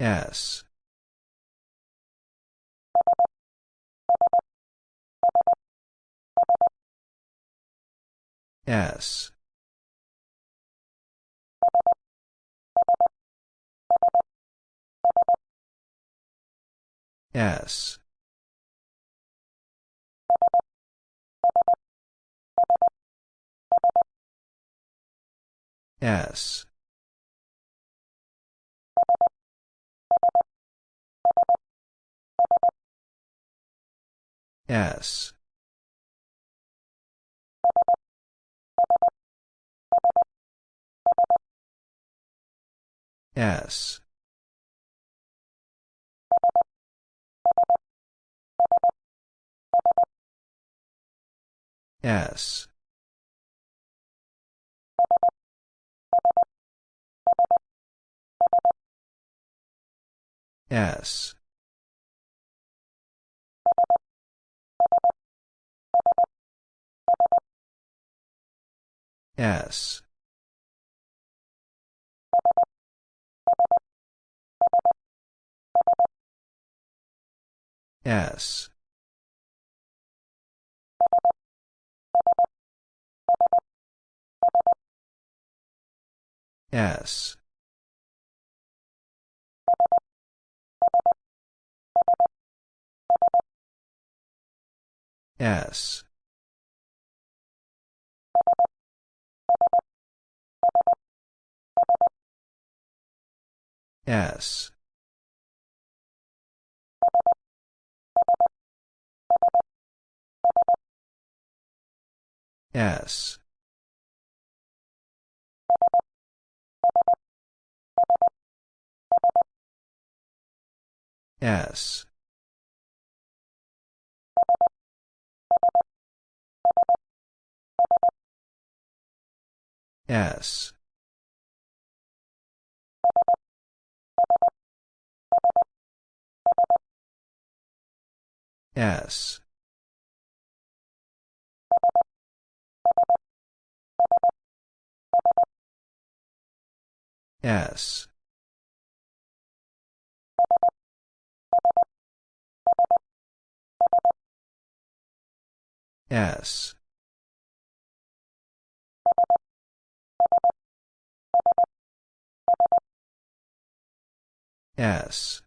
S. S. S. S. S. S. S. S. S. S. S. S. S. S. S. S. S. S. S. S.